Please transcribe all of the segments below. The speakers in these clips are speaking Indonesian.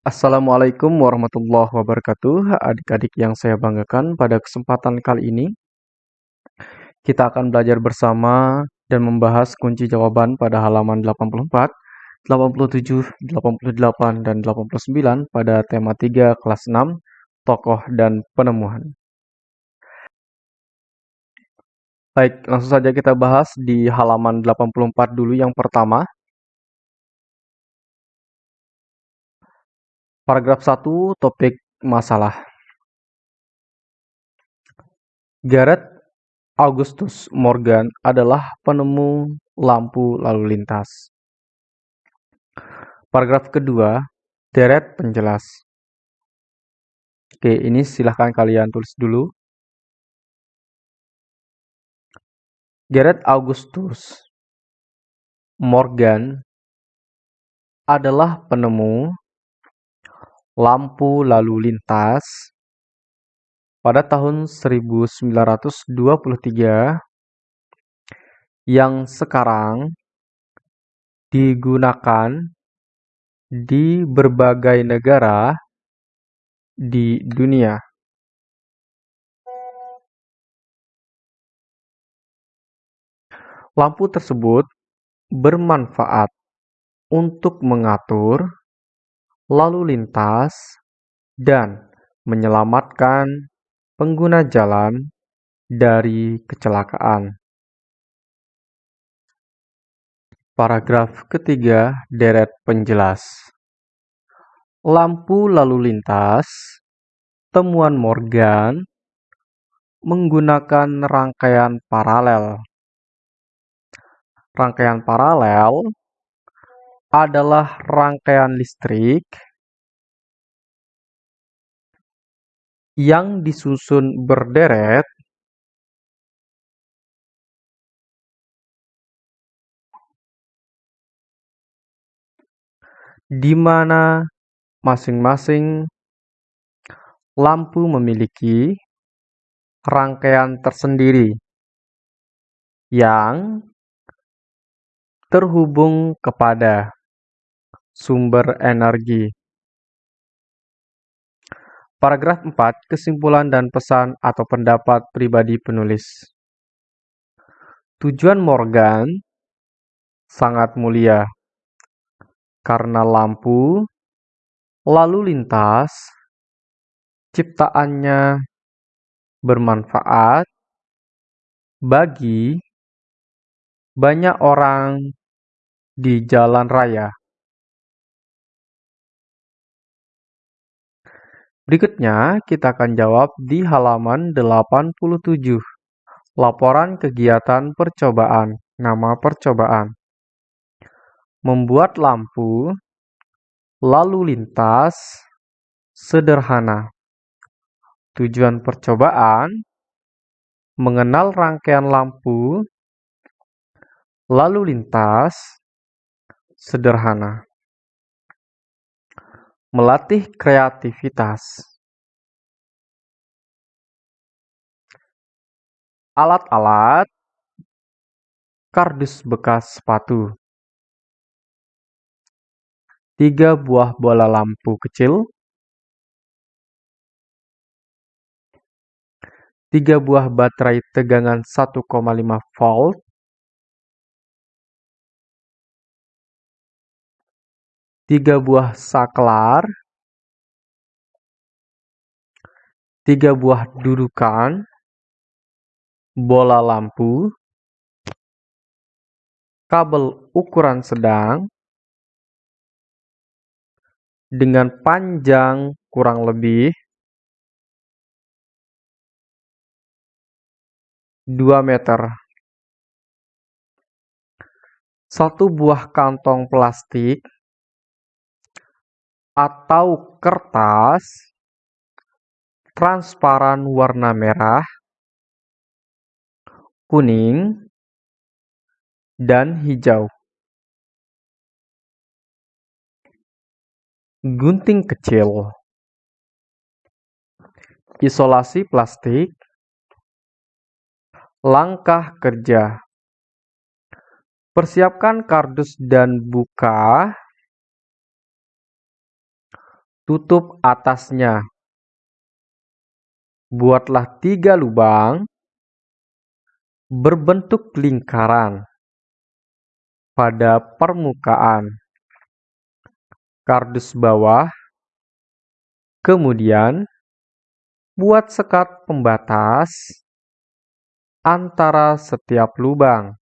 Assalamualaikum warahmatullahi wabarakatuh. Adik-adik yang saya banggakan, pada kesempatan kali ini kita akan belajar bersama dan membahas kunci jawaban pada halaman 84, 87, 88, dan 89 pada tema 3 kelas 6, tokoh dan penemuan. Baik, langsung saja kita bahas di halaman 84 dulu yang pertama. Paragraf 1, topik masalah. Gareth Augustus Morgan adalah penemu lampu lalu lintas. Paragraf kedua, deret penjelas. Oke, ini silahkan kalian tulis dulu. Gareth Augustus Morgan adalah penemu lampu lalu lintas pada tahun 1923 yang sekarang digunakan di berbagai negara di dunia. Lampu tersebut bermanfaat untuk mengatur lalu lintas, dan menyelamatkan pengguna jalan dari kecelakaan. Paragraf ketiga, deret penjelas. Lampu lalu lintas, temuan Morgan, menggunakan rangkaian paralel. Rangkaian paralel adalah rangkaian listrik yang disusun berderet di mana masing-masing lampu memiliki rangkaian tersendiri yang terhubung kepada sumber energi. Paragraf 4, kesimpulan dan pesan atau pendapat pribadi penulis. Tujuan Morgan sangat mulia karena lampu lalu lintas ciptaannya bermanfaat bagi banyak orang di jalan raya. Berikutnya, kita akan jawab di halaman 87. Laporan kegiatan percobaan. Nama percobaan. Membuat lampu lalu lintas sederhana. Tujuan percobaan mengenal rangkaian lampu lalu lintas sederhana melatih kreativitas. Alat-alat kardus bekas sepatu. Tiga buah bola lampu kecil. Tiga buah baterai tegangan 1,5 volt. Tiga buah saklar, tiga buah dudukan, bola lampu, kabel ukuran sedang, dengan panjang kurang lebih 2 meter. Satu buah kantong plastik atau kertas transparan warna merah, kuning, dan hijau. Gunting kecil, isolasi plastik, langkah kerja. Persiapkan kardus dan buka tutup atasnya. Buatlah tiga lubang berbentuk lingkaran pada permukaan kardus bawah. Kemudian, buat sekat pembatas antara setiap lubang.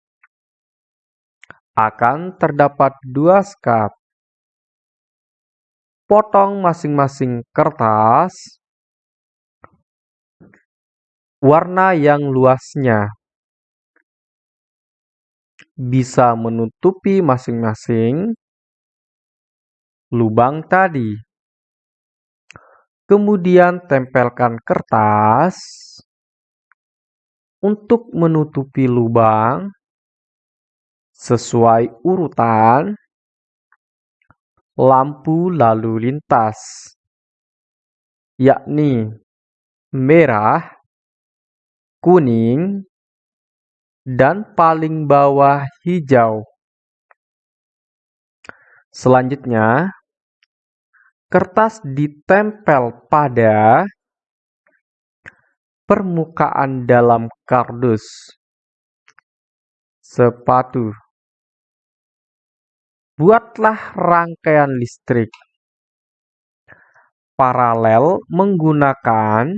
Akan terdapat dua sekat. Potong masing-masing kertas. Warna yang luasnya. Bisa menutupi masing-masing lubang tadi. Kemudian tempelkan kertas. Untuk menutupi lubang sesuai urutan lampu lalu lintas, yakni merah, kuning, dan paling bawah hijau. Selanjutnya, kertas ditempel pada permukaan dalam kardus sepatu. Buatlah rangkaian listrik paralel menggunakan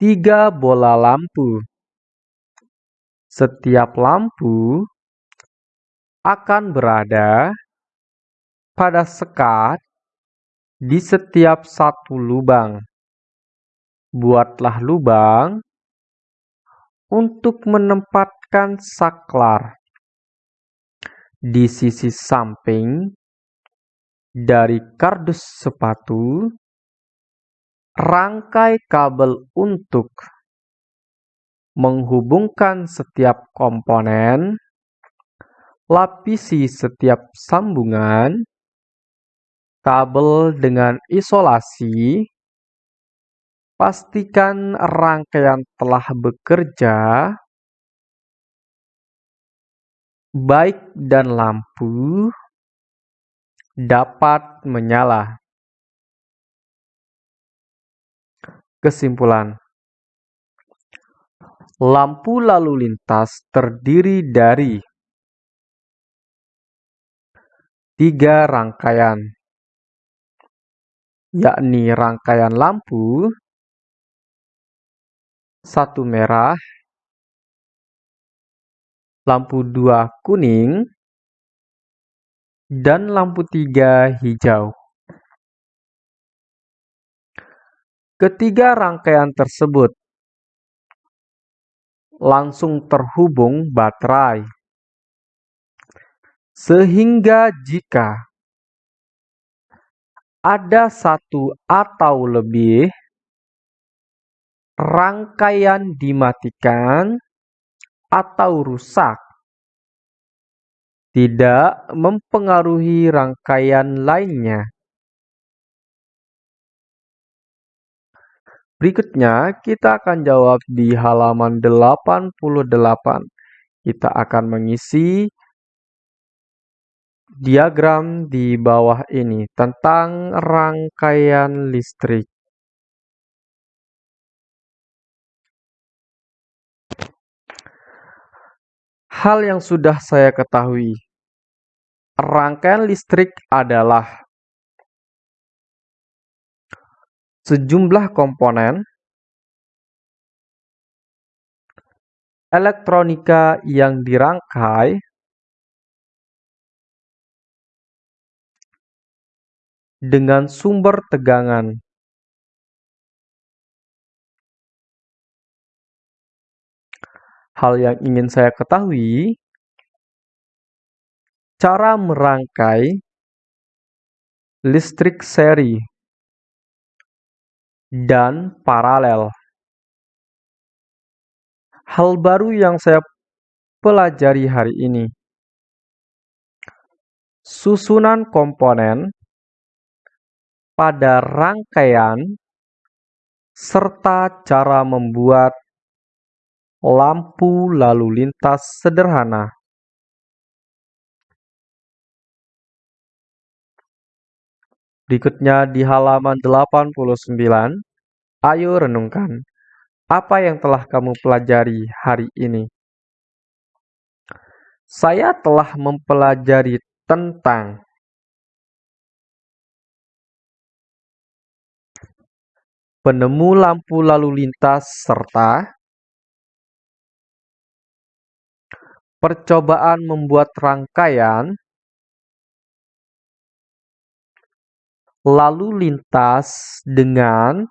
tiga bola lampu. Setiap lampu akan berada pada sekat di setiap satu lubang. Buatlah lubang untuk menempatkan saklar di sisi samping dari kardus sepatu, rangkai kabel untuk menghubungkan setiap komponen, lapisi setiap sambungan, kabel dengan isolasi, Pastikan rangkaian telah bekerja baik dan lampu dapat menyala. Kesimpulan Lampu lalu lintas terdiri dari tiga rangkaian, yakni rangkaian lampu, satu merah, lampu dua kuning, dan lampu tiga hijau. Ketiga rangkaian tersebut langsung terhubung baterai, sehingga jika ada satu atau lebih rangkaian dimatikan atau rusak tidak mempengaruhi rangkaian lainnya. Berikutnya, kita akan jawab di halaman 88. Kita akan mengisi diagram di bawah ini tentang rangkaian listrik. Hal yang sudah saya ketahui, rangkaian listrik adalah sejumlah komponen elektronika yang dirangkai dengan sumber tegangan hal yang ingin saya ketahui, cara merangkai listrik seri dan paralel. Hal baru yang saya pelajari hari ini. Susunan komponen pada rangkaian serta cara membuat lampu lalu lintas sederhana Berikutnya di halaman 89, ayo renungkan. Apa yang telah kamu pelajari hari ini? Saya telah mempelajari tentang penemu lampu lalu lintas serta percobaan membuat rangkaian lalu lintas dengan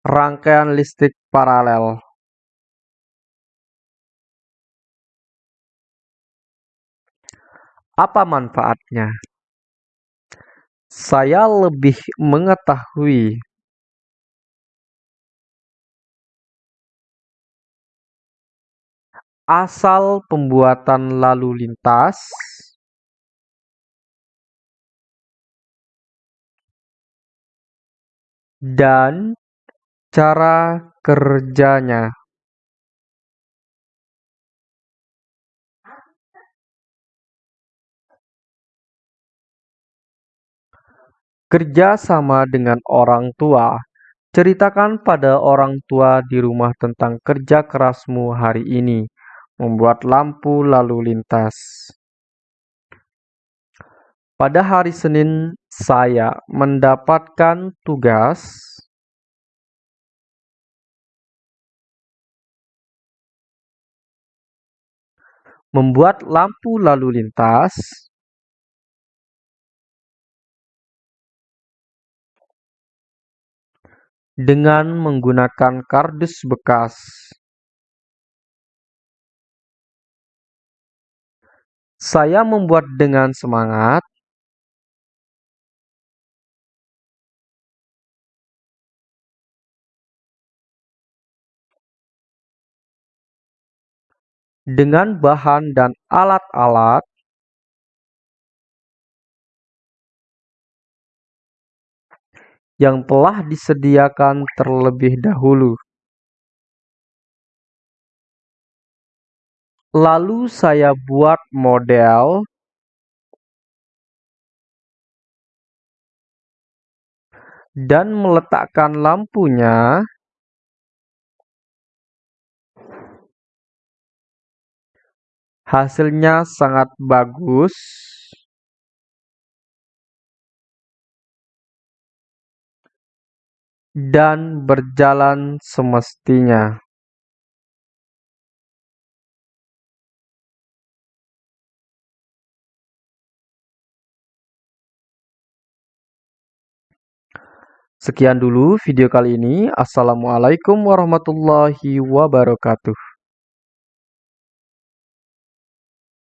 rangkaian listrik paralel. Apa manfaatnya? Saya lebih mengetahui asal pembuatan lalu lintas dan cara kerjanya. Kerja sama dengan orang tua. Ceritakan pada orang tua di rumah tentang kerja kerasmu hari ini, membuat lampu lalu lintas. Pada hari Senin, saya mendapatkan tugas membuat lampu lalu lintas dengan menggunakan kardus bekas. Saya membuat dengan semangat dengan bahan dan alat-alat yang telah disediakan terlebih dahulu. Lalu saya buat model. Dan meletakkan lampunya. Hasilnya sangat bagus. Dan berjalan semestinya. Sekian dulu video kali ini. Assalamualaikum warahmatullahi wabarakatuh.